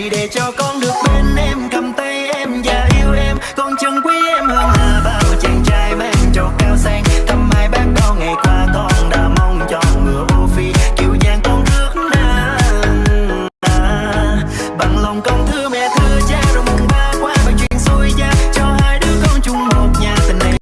hãy để cho con được bên em, cầm tay em và yêu em. Con chân quý em hơn là bao chàng trai mang trầu cao sang. Thăm hai bác bao ngày qua, con đã mong cho ngựa ô phi. Kiều giang con rước nàng bằng lòng con